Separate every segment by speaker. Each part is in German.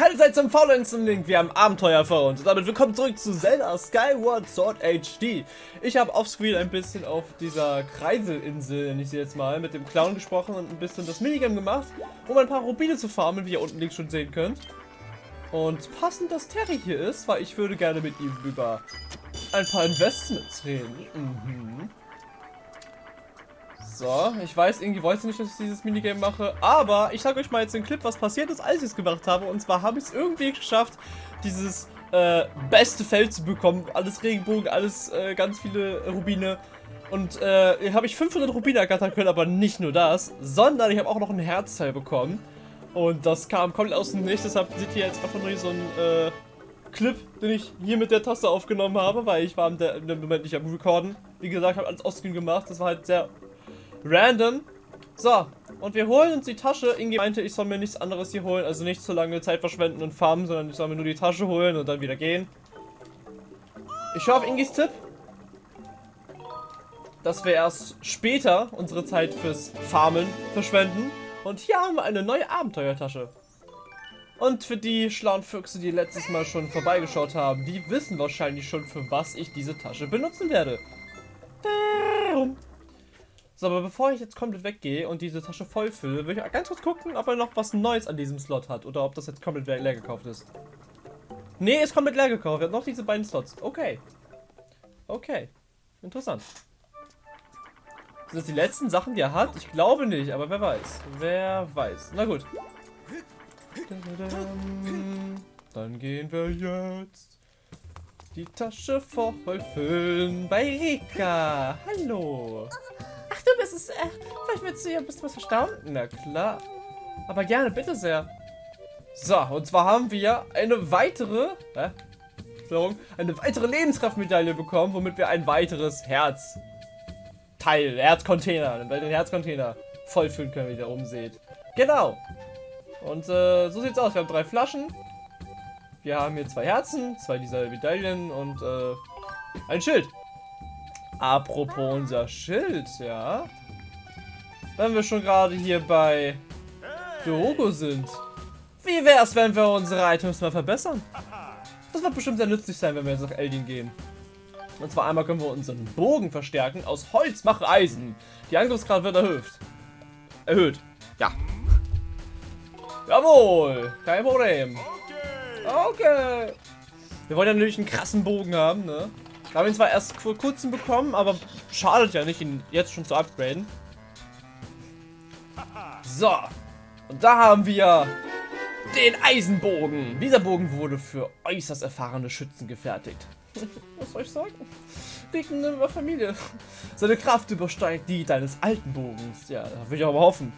Speaker 1: Keine Zeit zum Faulenzen, Link. Wir haben Abenteuer vor uns. Und damit willkommen zurück zu Zelda Skyward Sword HD. Ich habe offscreen ein bisschen auf dieser Kreiselinsel, nenne ich sie jetzt mal, mit dem Clown gesprochen und ein bisschen das Minigame gemacht, um ein paar Rubine zu farmen, wie ihr unten links schon sehen könnt. Und passend, dass Terry hier ist, weil ich würde gerne mit ihm über ein paar Investments reden. Mhm. So, ich weiß, irgendwie wollte nicht, dass ich dieses Minigame mache, aber ich sage euch mal jetzt den Clip, was passiert ist, als ich es gemacht habe. Und zwar habe ich es irgendwie geschafft, dieses äh, beste Feld zu bekommen. Alles Regenbogen, alles äh, ganz viele Rubine. Und äh, habe ich 500 Rubine ergattern können, aber nicht nur das, sondern ich habe auch noch ein Herzteil bekommen. Und das kam komplett aus dem Nichts, deshalb seht ihr jetzt einfach nur so ein äh, Clip, den ich hier mit der Taste aufgenommen habe, weil ich war dem Moment nicht am Recorden. Wie gesagt, habe alles Offscreen gemacht, das war halt sehr Random. So, und wir holen uns die Tasche. Inge meinte, ich soll mir nichts anderes hier holen. Also nicht so lange Zeit verschwenden und farmen, sondern ich soll mir nur die Tasche holen und dann wieder gehen. Ich schaue auf Ingis Tipp. Dass wir erst später unsere Zeit fürs Farmen verschwenden. Und hier haben wir eine neue Abenteuertasche. Und für die schlauen Füchse, die letztes Mal schon vorbeigeschaut haben, die wissen wahrscheinlich schon, für was ich diese Tasche benutzen werde. So, aber bevor ich jetzt komplett weggehe und diese Tasche voll fülle, will ich ganz kurz gucken, ob er noch was Neues an diesem Slot hat. Oder ob das jetzt komplett leer gekauft ist. Nee, ist komplett leer gekauft. Er hat noch diese beiden Slots. Okay. Okay. Interessant. Sind das die letzten Sachen, die er hat? Ich glaube nicht, aber wer weiß. Wer weiß. Na gut. Dann gehen wir jetzt die Tasche voll füllen bei Rika. Hallo. Ach, du bist es. Äh, vielleicht willst du ja ein bisschen was verstauen? Na klar. Aber gerne, bitte sehr. So, und zwar haben wir eine weitere, äh, eine weitere Lebenskraftmedaille bekommen, womit wir ein weiteres Herzteil, Herzcontainer, einen Herzcontainer vollfüllen können, wie ihr da oben seht. Genau. Und äh, so sieht's aus. Wir haben drei Flaschen. Wir haben hier zwei Herzen, zwei dieser Medaillen und äh, ein Schild. Apropos unser Schild, ja. Wenn wir schon gerade hier bei Diogo sind. Wie wäre es, wenn wir unsere Items mal verbessern? Das wird bestimmt sehr nützlich sein, wenn wir jetzt nach Eldin gehen. Und zwar einmal können wir unseren Bogen verstärken. Aus Holz mache Eisen. Die Angriffsgrad wird erhöht. Erhöht. Ja. Jawohl. Kein Problem. Okay. Wir wollen ja natürlich einen krassen Bogen haben, ne? Wir haben ihn zwar erst vor kurzem bekommen, aber schadet ja nicht, ihn jetzt schon zu upgraden. So. Und da haben wir den Eisenbogen. Dieser Bogen wurde für äußerst erfahrene Schützen gefertigt. Was soll ich sagen? Liegt in der Familie. Seine Kraft übersteigt die deines alten Bogens. Ja, da will ich aber hoffen.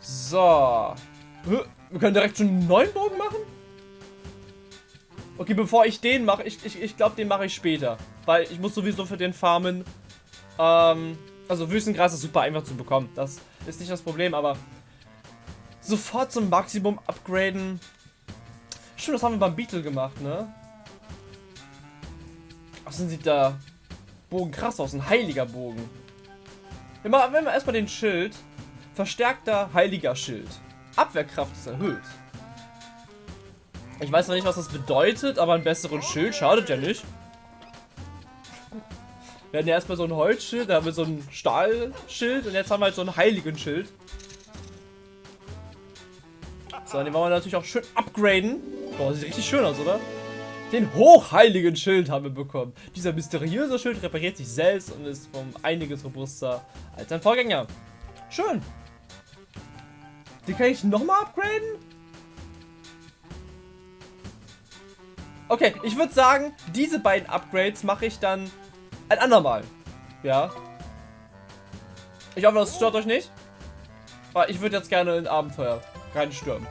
Speaker 1: So. Wir können direkt schon einen neuen Bogen machen? Okay, bevor ich den mache, ich, ich, ich glaube, den mache ich später. Weil ich muss sowieso für den farmen. Ähm, also Wüstengras ist super einfach zu bekommen. Das ist nicht das Problem, aber sofort zum Maximum upgraden. Stimmt, das haben wir beim Beetle gemacht, ne? Ach, sind sieht da Bogen krass aus, ein heiliger Bogen. Wir wenn wir erstmal den Schild. Verstärkter heiliger Schild. Abwehrkraft ist erhöht. Ich weiß noch nicht, was das bedeutet, aber ein besseren Schild schadet ja nicht. Wir hatten ja erstmal so ein Holzschild, da haben wir so ein Stahlschild und jetzt haben wir halt so einen heiligen Schild. So, den wollen wir natürlich auch schön upgraden. Boah, sieht richtig schön aus, oder? Den hochheiligen Schild haben wir bekommen. Dieser mysteriöse Schild repariert sich selbst und ist um einiges robuster als sein Vorgänger. Schön. Den kann ich nochmal upgraden? Okay, ich würde sagen, diese beiden Upgrades mache ich dann ein andermal. Ja. Ich hoffe, das stört euch nicht. Aber ich würde jetzt gerne in Abenteuer reinstürmen.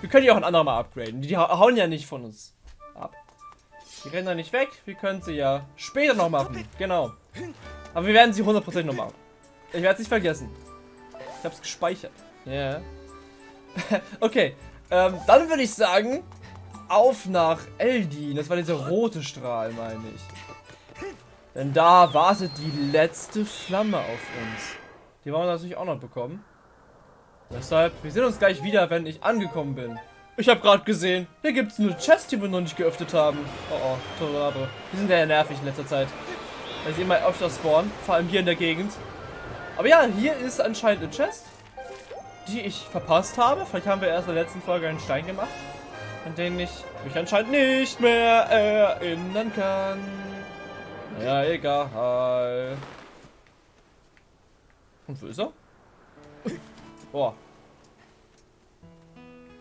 Speaker 1: Wir können die auch ein andermal upgraden. Die hauen ja nicht von uns ab. Die rennen da nicht weg. Wir können sie ja später noch machen. Genau. Aber wir werden sie 100% noch machen. Ich werde es nicht vergessen. Ich habe es gespeichert. Ja. Yeah. okay. Ähm, dann würde ich sagen, auf nach Eldin. Das war dieser rote Strahl, meine ich. Denn da wartet die letzte Flamme auf uns. Die wollen wir natürlich auch noch bekommen. Deshalb, wir sehen uns gleich wieder, wenn ich angekommen bin. Ich habe gerade gesehen, hier gibt es eine Chest, die wir noch nicht geöffnet haben. Oh oh, Tornado. Die sind ja nervig in letzter Zeit. Weil sie immer öfter spawnen, vor allem hier in der Gegend. Aber ja, hier ist anscheinend eine Chest, die ich verpasst habe. Vielleicht haben wir erst in der letzten Folge einen Stein gemacht, an den ich mich anscheinend nicht mehr erinnern kann. Ja, egal. Und wo ist er? Boah.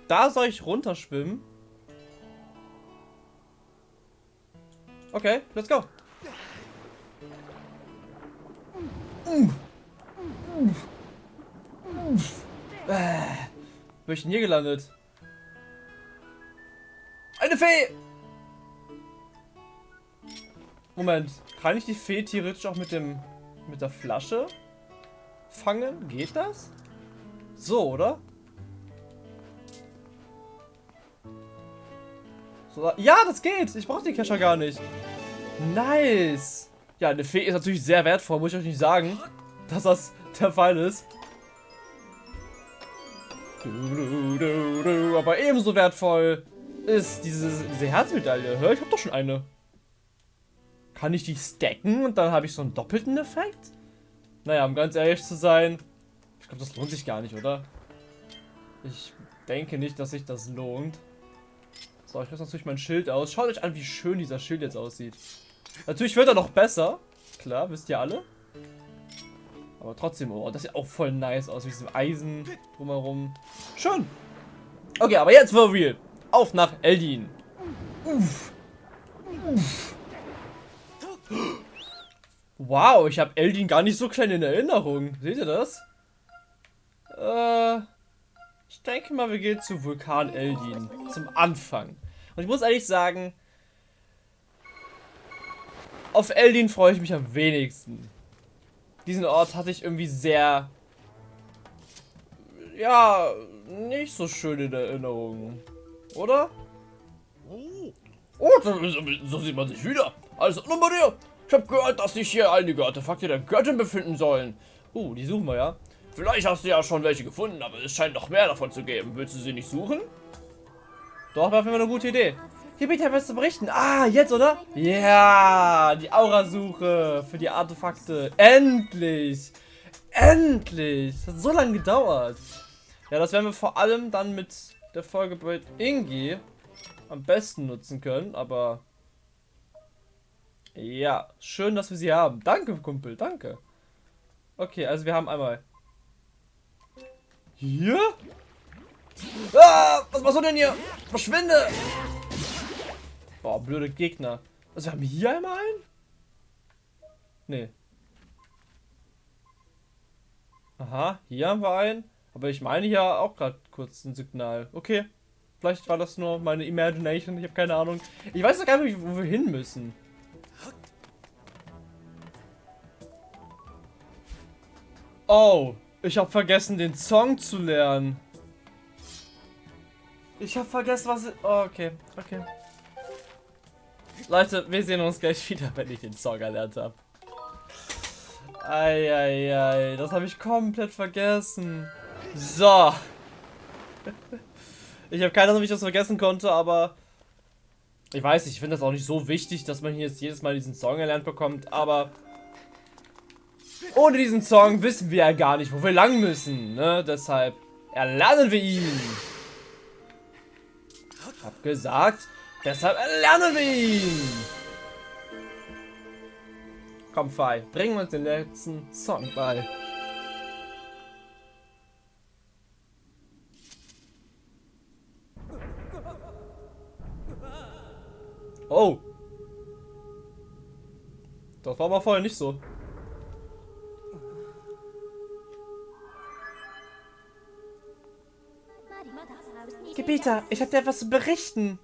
Speaker 1: Da soll ich runterschwimmen. Okay, let's go. Wo ich denn hier gelandet? Eine Fee! Moment, kann ich die Fee theoretisch auch mit dem mit der Flasche fangen? Geht das? So, oder? So, ja, das geht. Ich brauche den Kescher gar nicht. Nice. Ja, eine Fee ist natürlich sehr wertvoll, muss ich euch nicht sagen, dass das der Fall ist. Aber ebenso wertvoll ist diese, diese Herzmedaille. Hör, ich habe doch schon eine. Kann ich die stacken und dann habe ich so einen doppelten Effekt? Naja, um ganz ehrlich zu sein, ich glaube, das lohnt sich gar nicht, oder? Ich denke nicht, dass sich das lohnt. So, ich rüste natürlich mein Schild aus. Schaut euch an, wie schön dieser Schild jetzt aussieht. Natürlich wird er noch besser. Klar, wisst ihr alle. Aber trotzdem, oh, das sieht auch voll nice aus, wie diesem Eisen drumherum. Schön. Okay, aber jetzt for real. Auf nach Eldin. Uff. Uff. Wow, ich habe Eldin gar nicht so klein in Erinnerung. Seht ihr das? Äh, ich denke mal, wir gehen zu Vulkan Eldin. Zum Anfang. Und ich muss ehrlich sagen, auf Eldin freue ich mich am wenigsten. Diesen Ort hatte ich irgendwie sehr, ja, nicht so schön in Erinnerung. Oder?
Speaker 2: Oh, so sieht man sich wieder. Also, nochmal dir. Ich habe gehört, dass sich hier einige Artefakte der Göttin befinden sollen.
Speaker 1: Uh, die suchen wir ja.
Speaker 2: Vielleicht hast du ja schon welche gefunden, aber es scheint noch mehr davon zu geben. Willst du sie nicht suchen?
Speaker 1: Doch, war für eine gute Idee. Hier bin ich etwas zu berichten. Ah, jetzt, oder? Ja, die Aurasuche für die Artefakte. Endlich! Endlich! Das hat so lange gedauert. Ja, das werden wir vor allem dann mit der Folge bei Ingi am besten nutzen können, aber... Ja, schön, dass wir sie haben. Danke, Kumpel, danke. Okay, also wir haben einmal... Hier?
Speaker 2: Ah, was machst du denn hier? Verschwinde!
Speaker 1: Boah, blöde Gegner. Also wir haben hier einmal einen? Nee. Aha, hier haben wir einen. Aber ich meine hier auch gerade kurz ein Signal. Okay. Vielleicht war das nur meine Imagination. Ich habe keine Ahnung. Ich weiß doch gar nicht, wo wir hin müssen. Oh, ich habe vergessen, den Song zu lernen. Ich habe vergessen, was... Oh, okay, okay. Leute, wir sehen uns gleich wieder, wenn ich den Song erlernt habe. Eieiei, das habe ich komplett vergessen. So. Ich habe keine Ahnung, wie ich das vergessen konnte, aber... Ich weiß, ich finde das auch nicht so wichtig, dass man hier jetzt jedes Mal diesen Song erlernt bekommt, aber... Ohne diesen Song wissen wir ja gar nicht, wo wir lang müssen, ne? Deshalb erlernen wir ihn. Hab gesagt, deshalb erlernen wir ihn. Komm, Fei, bring uns den letzten Song bei. Oh. Das war aber vorher nicht so. Gebieter, ich habe dir etwas zu berichten.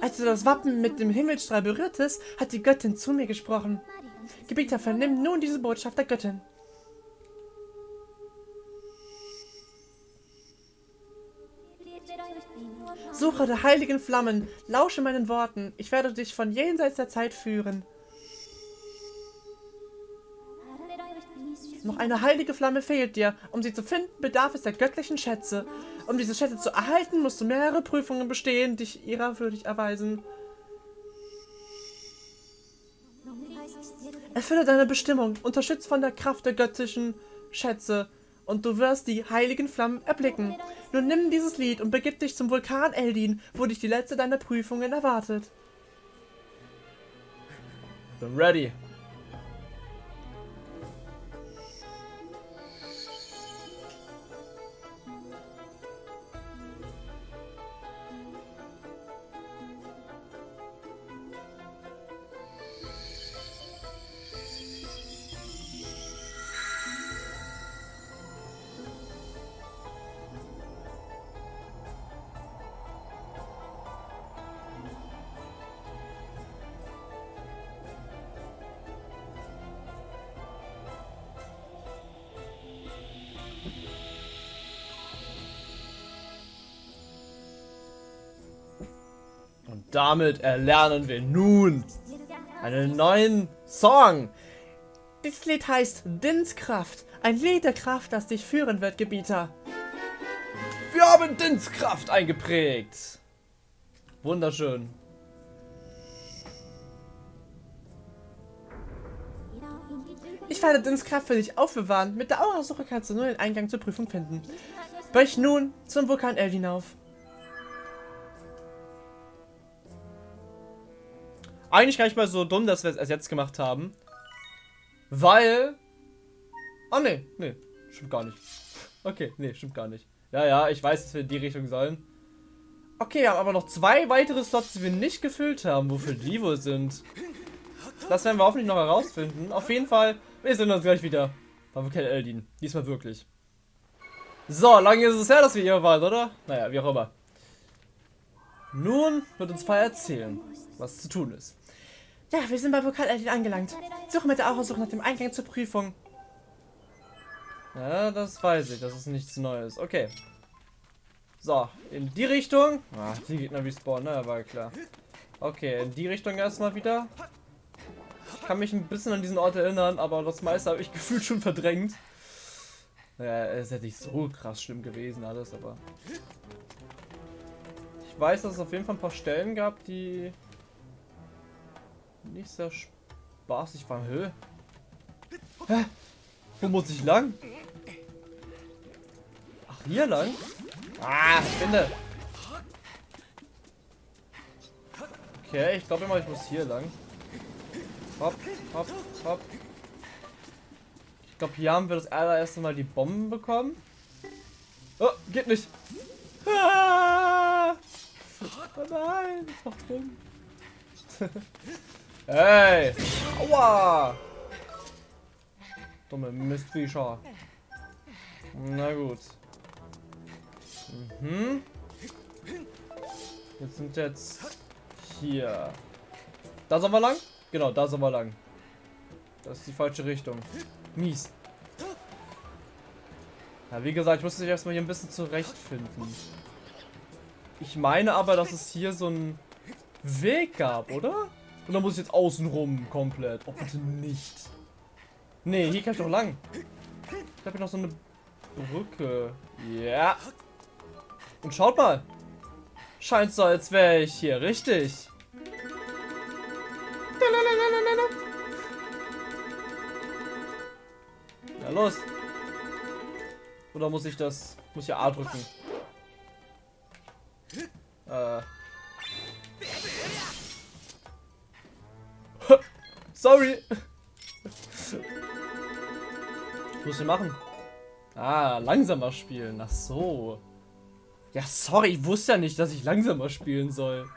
Speaker 1: Als du das Wappen mit dem Himmelstrahl berührtest, hat die Göttin zu mir gesprochen. Gebieter, vernimm nun diese Botschaft der Göttin. Suche der heiligen Flammen, lausche meinen Worten, ich werde dich von jenseits der Zeit führen. Noch eine heilige Flamme fehlt dir. Um sie zu finden, bedarf es der göttlichen Schätze. Um diese Schätze zu erhalten, musst du mehrere Prüfungen bestehen, dich ihrer würdig erweisen. Erfülle deine Bestimmung, unterstützt von der Kraft der göttlichen Schätze und du wirst die heiligen Flammen erblicken. Nun nimm dieses Lied und begib dich zum Vulkan Eldin, wo dich die letzte deiner Prüfungen erwartet.
Speaker 2: Bin ready. Damit erlernen wir nun einen neuen Song.
Speaker 1: Dieses Lied heißt Dinskraft, ein Lied der Kraft, das dich führen wird, Gebieter.
Speaker 2: Wir haben Dinskraft eingeprägt. Wunderschön.
Speaker 1: Ich werde Dinskraft für dich aufbewahren. Mit der Aurasuche kannst du nur den Eingang zur Prüfung finden. Brech nun zum Vulkan El hinauf.
Speaker 2: Eigentlich gar nicht mal so dumm, dass wir es erst jetzt gemacht haben. Weil... Oh ne, ne, stimmt gar nicht. Okay, ne, stimmt gar nicht. Ja, ja, ich weiß, dass wir in die Richtung sollen. Okay, wir haben aber noch zwei weitere Slots, die wir nicht gefüllt haben. Wofür die wohl sind? Das werden wir hoffentlich noch herausfinden. Auf jeden Fall, wir sehen uns gleich wieder. Bei Vulkan Eldin. Diesmal wirklich. So, lange ist es her, dass wir hier waren, oder? Naja, wie auch immer. Nun wird uns Fire erzählen, was zu tun ist.
Speaker 1: Ja, wir sind bei Eldin angelangt. Suche mit der Aurasuche nach dem Eingang zur Prüfung.
Speaker 2: Ja, das weiß ich. Das ist nichts Neues. Okay. So, in die Richtung. Ah, die Gegner respawnen, ne? War klar. Okay, in die Richtung erstmal wieder. Ich kann mich ein bisschen an diesen Ort erinnern, aber das meiste habe ich gefühlt schon verdrängt. Ja, es hätte nicht so krass schlimm gewesen alles, aber... Ich weiß, dass es auf jeden Fall ein paar Stellen gab, die nicht sehr spaßig waren. Hä? Hä? Wo muss ich lang? Ach, hier lang? Ah, finde. Okay, ich glaube immer, ich muss hier lang. Hopp, hopp, hopp. Ich glaube, hier haben wir das allererste Mal die Bomben bekommen. Oh, geht nicht. Ah! Oh nein, das macht drin. Hey! Aua! Dumme Mistviecher. Na gut. Mhm. Jetzt sind jetzt hier. Da sollen wir lang? Genau, da sollen wir lang. Das ist die falsche Richtung. Mies. Ja, wie gesagt, ich muss mich erstmal hier ein bisschen zurechtfinden. Ich meine aber, dass es hier so einen Weg gab, oder? Und dann muss ich jetzt außenrum komplett. Oh, bitte nicht. Nee, hier kann ich doch lang. Ich habe hier noch so eine Brücke. Ja. Und schaut mal. Scheint so, als wäre ich hier richtig. Na los. Oder muss ich das... Muss ich A drücken? Äh. Sorry. Was muss ich machen? Ah, langsamer spielen. Ach so. Ja, sorry, ich wusste ja nicht, dass ich langsamer spielen soll.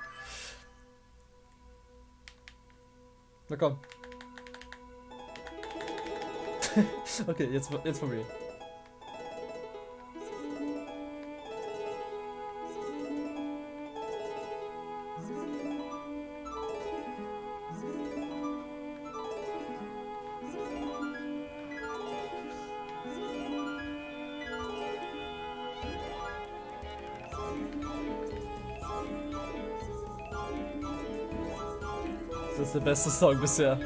Speaker 2: Na komm. okay, jetzt, jetzt von mir. Das ist der beste Song bisher.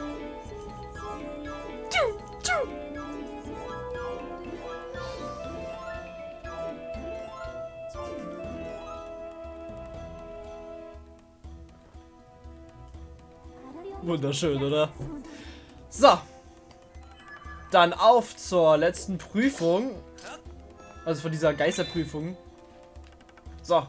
Speaker 2: Wunderschön, oder? So. Dann auf zur letzten Prüfung. Also von dieser Geisterprüfung. So.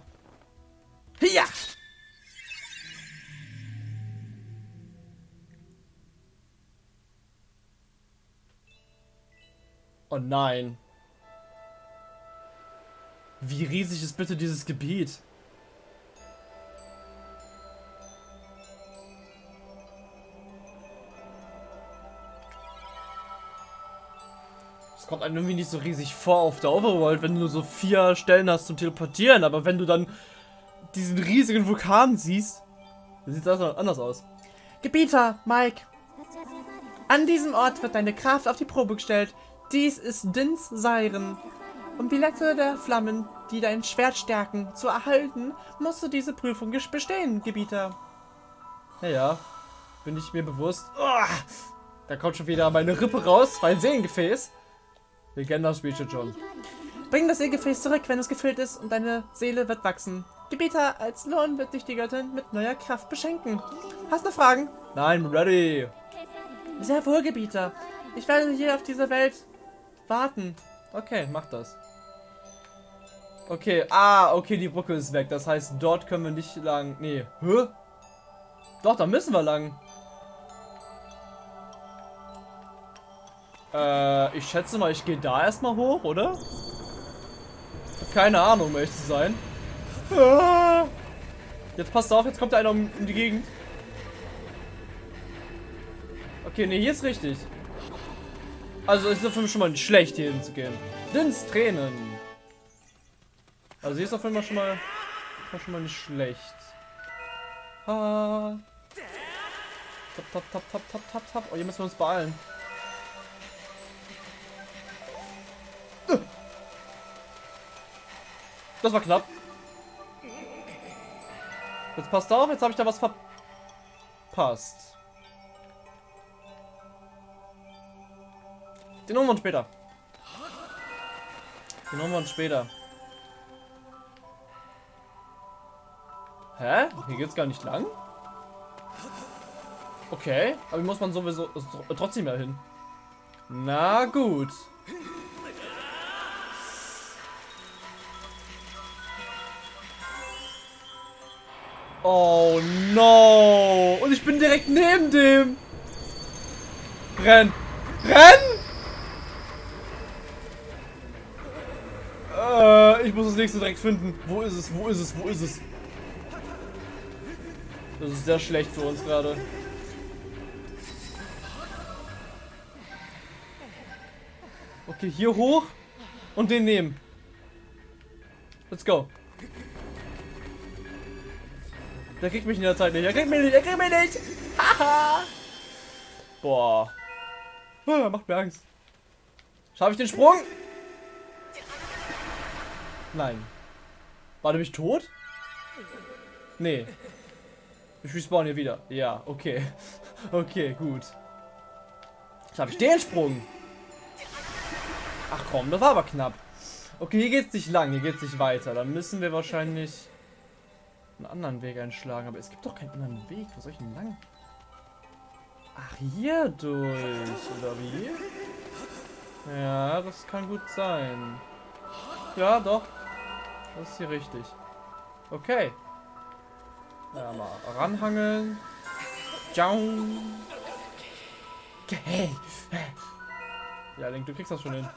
Speaker 2: Nein. Wie riesig ist bitte dieses Gebiet? Es kommt einem irgendwie nicht so riesig vor auf der Overworld, wenn du so vier Stellen hast zum Teleportieren, aber wenn du dann diesen riesigen Vulkan siehst, dann sieht das anders aus.
Speaker 1: Gebieter, Mike. An diesem Ort wird deine Kraft auf die Probe gestellt. Dies ist Dins Seiren. Um die Lette der Flammen, die dein Schwert stärken, zu erhalten, musst du diese Prüfung bestehen, Gebieter.
Speaker 2: Ja, ja. Bin ich mir bewusst. Oh, da kommt schon wieder meine Rippe raus, mein Seelengefäß. Wir kennen das schon.
Speaker 1: Bring das Seelengefäß zurück, wenn es gefüllt ist und deine Seele wird wachsen. Gebieter, als Lohn wird dich die Göttin mit neuer Kraft beschenken. Hast du Fragen?
Speaker 2: Nein, ready.
Speaker 1: Sehr wohl, Gebieter. Ich werde hier auf dieser Welt warten.
Speaker 2: Okay, mach das. Okay, ah, okay, die Brücke ist weg. Das heißt, dort können wir nicht lang. Nee, hä? Doch, da müssen wir lang. Äh, ich schätze mal, ich gehe da erstmal hoch, oder? Keine Ahnung, um ehrlich zu sein. Jetzt passt auf, jetzt kommt einer um, um die Gegend. Okay, nee, hier ist richtig. Also ist es für mich schon mal nicht schlecht, hier hinzugehen. Dins Tränen. Also hier ist auf jeden Fall schon mal, schon mal nicht schlecht. Ha. Tap, tap, tap, tap, tap, tap, tap. Oh, hier müssen wir uns beeilen. Das war knapp. Jetzt passt auf, jetzt habe ich da was verpasst. Den holen wir uns später. Den holen wir uns später. Hä? Hier geht's gar nicht lang? Okay, aber wie muss man sowieso trotzdem mehr hin. Na gut. Oh no! Und ich bin direkt neben dem. Renn! Renn! Nächste direkt finden. Wo ist es? Wo ist es? Wo ist es? Das ist sehr schlecht für uns gerade. Okay, hier hoch und den nehmen. Let's go. Der kriegt mich in der Zeit nicht. Er kriegt mich nicht. Er kriegt mich nicht. Haha. Boah. Ah, macht mir Angst. Schaffe ich den Sprung? Nein. War der mich tot? Nee. Ich respawn hier wieder. Ja, okay. Okay, gut. Jetzt habe ich den Sprung. Ach komm, das war aber knapp. Okay, hier geht es nicht lang, hier geht es nicht weiter. Dann müssen wir wahrscheinlich einen anderen Weg einschlagen. Aber es gibt doch keinen anderen Weg. Wo soll ich denn lang? Ach, hier durch, oder wie? Ja, das kann gut sein. Ja, doch. Das ist hier richtig. Okay. Ja, mal ranhangeln. Ciao. Okay. Ja, Link, du kriegst das schon hin.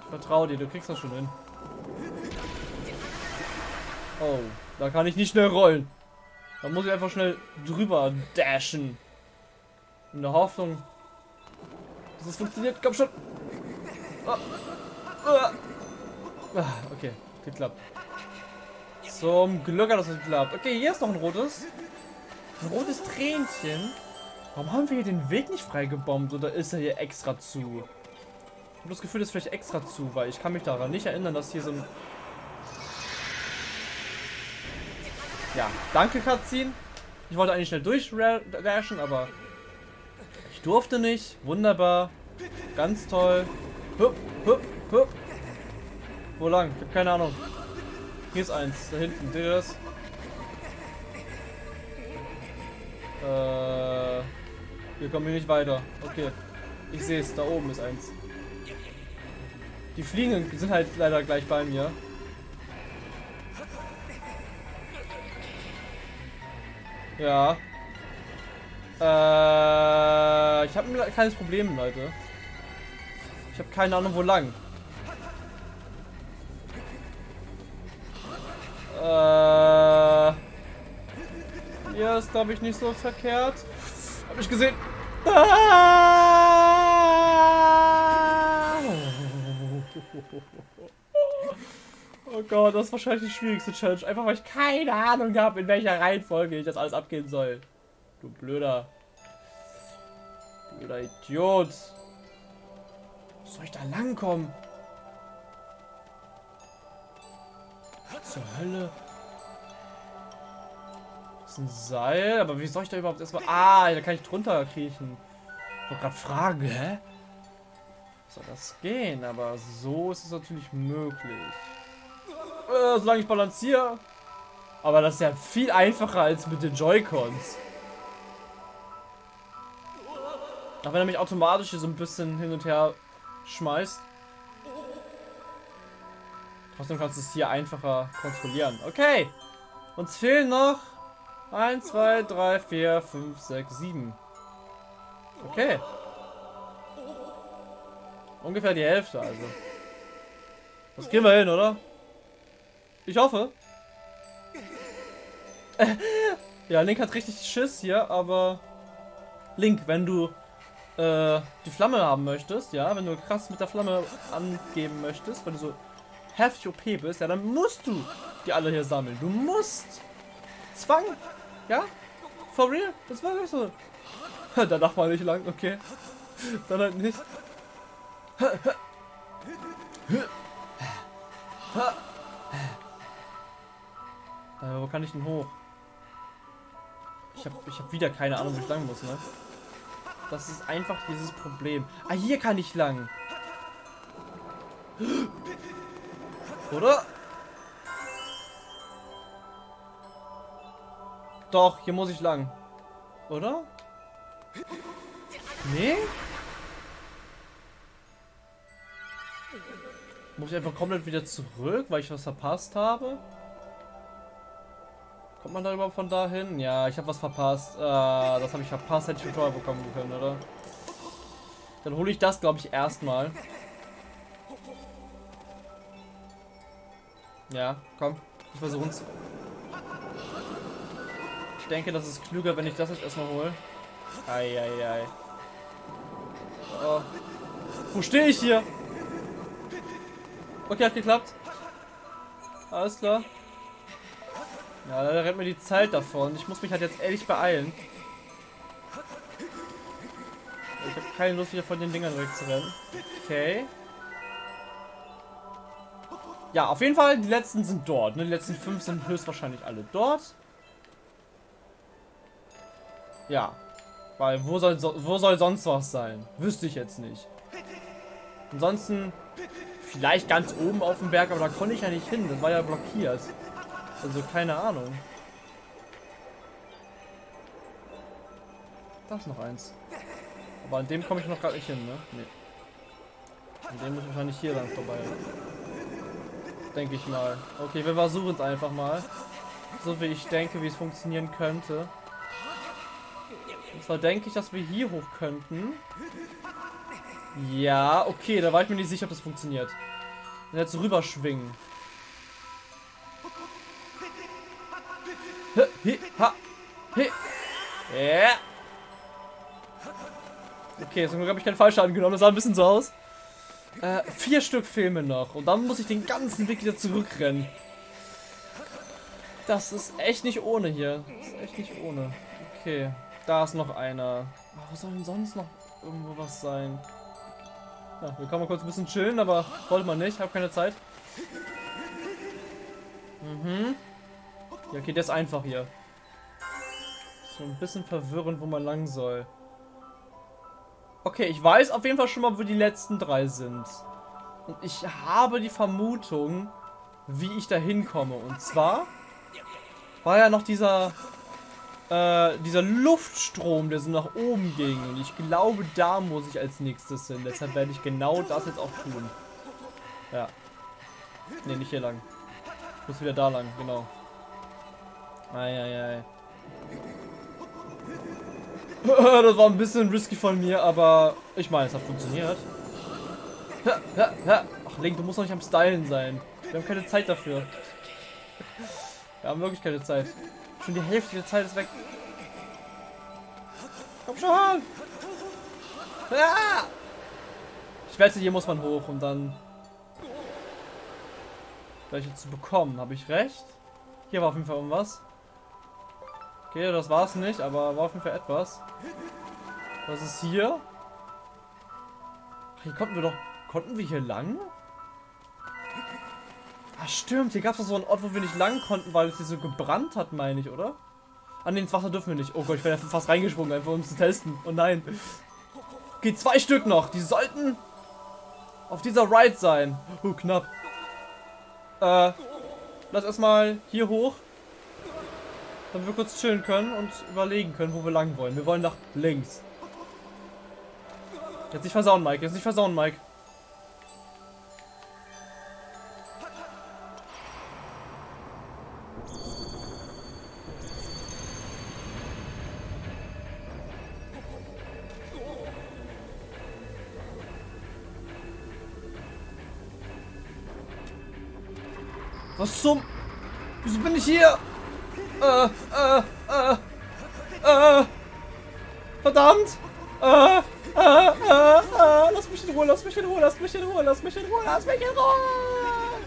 Speaker 2: Ich vertraue dir, du kriegst das schon hin. Oh, da kann ich nicht schnell rollen. Da muss ich einfach schnell drüber dashen. In der Hoffnung, dass es funktioniert. Komm schon. Ah. Ah. Okay, geklappt. Zum Glück hat das geklappt. Okay, hier ist noch ein rotes. Ein rotes Tränchen. Warum haben wir hier den Weg nicht freigebombt? Oder ist er hier extra zu? Ich habe das Gefühl, das ist vielleicht extra zu, weil ich kann mich daran nicht erinnern, dass hier so ein... Ja, danke Cutscene. Ich wollte eigentlich schnell durchrashen, aber ich durfte nicht. Wunderbar. Ganz toll. Hup, hup, hup. Wo lang? Ich habe keine Ahnung. Hier ist eins, da hinten. Ihr das? Äh, Wir kommen hier nicht weiter. Okay. Ich sehe es, da oben ist eins. Die Fliegen sind halt leider gleich bei mir. Ja. Äh, ich habe ein kleines Problem, Leute. Ich habe keine Ahnung, wo lang. Äh, hier ist, glaube ich, nicht so verkehrt. Habe ich gesehen. Ah! Oh Gott, das ist wahrscheinlich die schwierigste Challenge. Einfach weil ich keine Ahnung habe, in welcher Reihenfolge ich das alles abgehen soll. Du blöder. Blöder Idiot. Soll ich da langkommen? Zur Hölle? Das ist ein Seil, aber wie soll ich da überhaupt erstmal... Ah, da kann ich drunter kriechen. Ich wollte gerade fragen, hä? Soll das gehen? Aber so ist es natürlich möglich. Äh, solange ich balanciere. Aber das ist ja viel einfacher als mit den Joy-Cons. Auch wenn er mich automatisch hier so ein bisschen hin und her schmeißt. Trotzdem kannst du es hier einfacher kontrollieren. Okay. Uns fehlen noch 1, 2, 3, 4, 5, 6, 7. Okay. Ungefähr die Hälfte also. Das kriegen wir hin, oder? Ich hoffe. ja, Link hat richtig Schiss hier, aber... Link, wenn du äh, die Flamme haben möchtest, ja, wenn du krass mit der Flamme angeben möchtest, wenn du so heftig OP bist, ja, dann musst du die alle hier sammeln. Du musst. Zwang. Ja? For real? Das war wirklich so. da darf man nicht lang, okay. Dann halt nicht. Äh, wo kann ich denn hoch? Ich habe ich hab wieder keine Ahnung, wo ich lang muss, ne? Das ist einfach dieses Problem. Ah, hier kann ich lang. Oder? Doch, hier muss ich lang. Oder? Nee? Muss ich einfach komplett wieder zurück, weil ich was verpasst habe? Kommt man da überhaupt von dahin? Ja, ich habe was verpasst. Äh, das habe ich verpasst, hätte ich Tutorial bekommen können, oder? Dann hole ich das, glaube ich, erstmal. Ja, komm. Ich versuch's. Ich denke, das ist klüger, wenn ich das jetzt erstmal hole. Eieiei. Oh. Wo stehe ich hier? Okay, hat geklappt. Alles klar. Ja, da rennt mir die Zeit davon. Ich muss mich halt jetzt ehrlich beeilen. Ich habe keine Lust, wieder von den Dingern wegzurennen. Okay. Ja, auf jeden Fall, die letzten sind dort. Ne? Die letzten fünf sind höchstwahrscheinlich alle dort. Ja. Weil, wo soll, so, wo soll sonst was sein? Wüsste ich jetzt nicht. Ansonsten, vielleicht ganz oben auf dem Berg, aber da konnte ich ja nicht hin. Das war ja blockiert. Also keine Ahnung. Da ist noch eins. Aber an dem komme ich noch gar nicht hin, ne? Nee. An dem muss ich wahrscheinlich hier lang vorbei. Denke ich mal. Okay, wir versuchen es einfach mal. So wie ich denke, wie es funktionieren könnte. Zwar denke ich, dass wir hier hoch könnten. Ja, okay, da war ich mir nicht sicher, ob das funktioniert. Und jetzt rüberschwingen. Ja. Okay, zum Glück habe ich keinen Fallschaden genommen. Das sah ein bisschen so aus. Äh, vier Stück Filme noch. Und dann muss ich den ganzen Weg wieder zurückrennen. Das ist echt nicht ohne hier. Das ist echt nicht ohne. Okay, da ist noch einer. wo soll denn sonst noch irgendwo was sein? Ja, wir können mal kurz ein bisschen chillen, aber wollte man nicht. Hab keine Zeit. Mhm. Ja, okay, der ist einfach hier. So ein bisschen verwirrend, wo man lang soll. Okay, ich weiß auf jeden Fall schon mal, wo die letzten drei sind. Und ich habe die Vermutung, wie ich da hinkomme. Und zwar war ja noch dieser äh, dieser Luftstrom, der so nach oben ging. Und ich glaube, da muss ich als nächstes hin. Deshalb werde ich genau das jetzt auch tun. Ja. Ne, nicht hier lang. Ich muss wieder da lang, genau. Eieiei. das war ein bisschen risky von mir, aber ich meine, es hat funktioniert. Ach, Link, du musst noch nicht am Stylen sein. Wir haben keine Zeit dafür. Wir haben wirklich keine Zeit. Schon die Hälfte der Zeit ist weg. Schon! Ah! Ich wette, hier muss man hoch, um dann welche zu bekommen. Habe ich recht? Hier war auf jeden Fall irgendwas. Okay, das war es nicht, aber war auf jeden Fall etwas. Was ist hier? Ach, hier konnten wir doch... Konnten wir hier lang? Ah, stimmt. Hier gab es doch so einen Ort, wo wir nicht lang konnten, weil es hier so gebrannt hat, meine ich, oder? An den Wasser dürfen wir nicht. Oh Gott, ich wäre fast reingesprungen, einfach um zu testen. Oh nein. Okay, zwei Stück noch. Die sollten auf dieser Ride sein. Oh, knapp. Äh, lass erstmal hier hoch. Damit wir kurz chillen können und überlegen können, wo wir lang wollen. Wir wollen nach links. Jetzt nicht versauen, Mike. Jetzt nicht versauen, Mike. Zum... Wieso bin ich hier? Äh, äh, äh, äh. Verdammt! Äh, äh, äh, äh. Lass mich in Ruhe, lass mich in Ruhe, lass mich in Ruhe, lass mich in Ruhe, lass mich in Ruhe!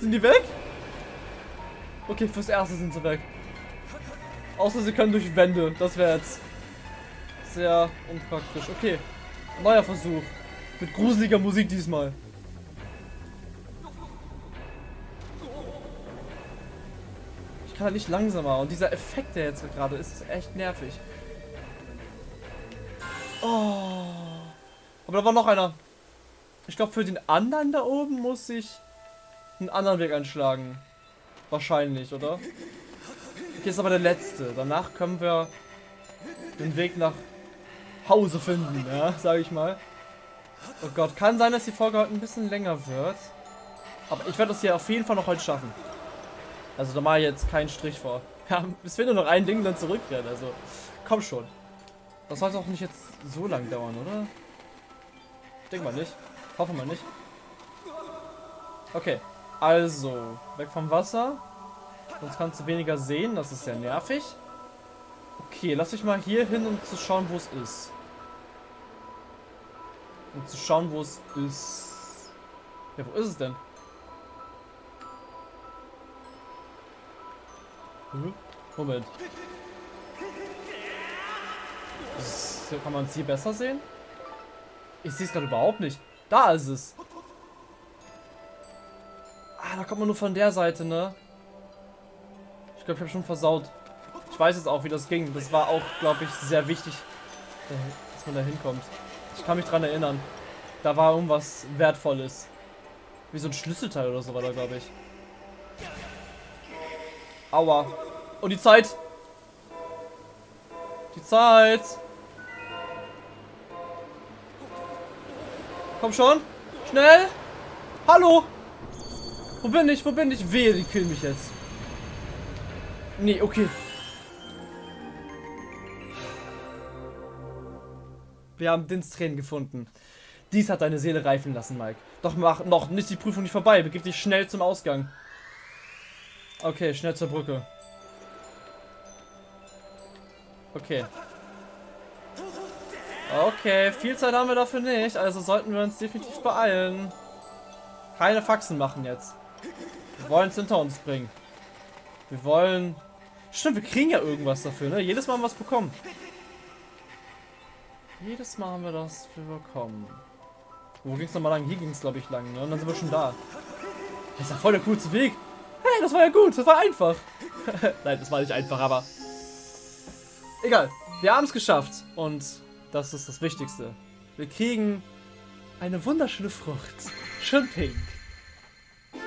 Speaker 2: Sind die weg? Okay, fürs Erste sind sie weg. Außer sie können durch Wände. Das wäre jetzt sehr unpraktisch. Okay, neuer Versuch. Mit gruseliger Musik diesmal. Kann halt nicht langsamer. Und dieser Effekt, der jetzt gerade ist, ist echt nervig. Oh. Aber da war noch einer. Ich glaube, für den anderen da oben muss ich einen anderen Weg einschlagen. Wahrscheinlich, oder? Hier ist aber der letzte. Danach können wir den Weg nach Hause finden, ja, sage ich mal. Oh Gott, kann sein, dass die Folge heute ein bisschen länger wird. Aber ich werde das hier auf jeden Fall noch heute schaffen. Also da mache ich jetzt keinen Strich vor. Ja, es fehlt nur noch ein Ding, dann zurückrennen. Also, komm schon. Das sollte auch nicht jetzt so lang dauern, oder? Ich denke mal nicht. Hoffe mal nicht. Okay, also, weg vom Wasser. Sonst kannst du weniger sehen, das ist sehr nervig. Okay, lass dich mal hier hin, um zu schauen, wo es ist. Um zu schauen, wo es ist. Ja, wo ist es denn? Moment. Das, kann man es hier besser sehen? Ich sehe es gerade überhaupt nicht. Da ist es. Ah, da kommt man nur von der Seite, ne? Ich glaube, ich habe schon versaut. Ich weiß jetzt auch, wie das ging. Das war auch, glaube ich, sehr wichtig, dass man da hinkommt. Ich kann mich dran erinnern. Da war irgendwas Wertvolles. Wie so ein Schlüsselteil oder so war da, glaube ich. Aua. Und die Zeit. Die Zeit. Komm schon. Schnell. Hallo. Wo bin ich? Wo bin ich? Wehe, die killen mich jetzt. Nee, okay. Wir haben Dins Tränen gefunden. Dies hat deine Seele reifen lassen, Mike. Doch mach noch nicht die Prüfung nicht vorbei. Begib dich schnell zum Ausgang. Okay, schnell zur Brücke. Okay. Okay, viel Zeit haben wir dafür nicht, also sollten wir uns definitiv beeilen. Keine Faxen machen jetzt. Wir wollen es hinter uns bringen. Wir wollen... Stimmt, wir kriegen ja irgendwas dafür, ne? Jedes Mal haben wir was bekommen. Jedes Mal haben wir das bekommen. Wo ging es nochmal lang? Hier ging es, glaube ich, lang, ne? Und dann sind wir schon da. Das ist ja voll der coolste Weg. Hey, das war ja gut, das war einfach. Nein, das war nicht einfach, aber... Egal, wir haben es geschafft. Und das ist das Wichtigste. Wir kriegen eine wunderschöne Frucht. Schön pink.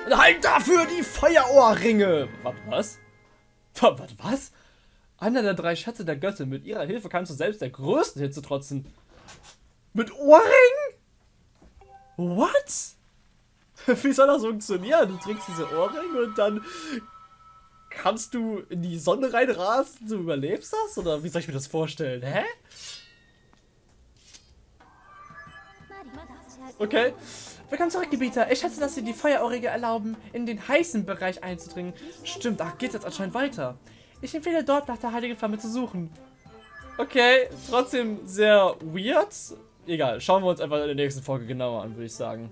Speaker 2: Und halt dafür die Feuerohrringe. Was? was? Warte, was? Einer der drei Schätze der Göttin. Mit ihrer Hilfe kannst du selbst der größten Hitze trotzen. Mit Ohrringen? What? Wie soll das funktionieren? Du trägst diese Ohrringe und dann kannst du in die Sonne reinrasen, du überlebst das? Oder wie soll ich mir das vorstellen? Hä? Okay.
Speaker 1: Willkommen zurück, Gebieter. Ich schätze, dass Sie die Feuerohrige erlauben, in den heißen Bereich einzudringen. Stimmt, ach, geht jetzt anscheinend weiter. Ich empfehle dort nach der Heiligen Flamme zu suchen.
Speaker 2: Okay, trotzdem sehr weird. Egal, schauen wir uns einfach in der nächsten Folge genauer an, würde ich sagen.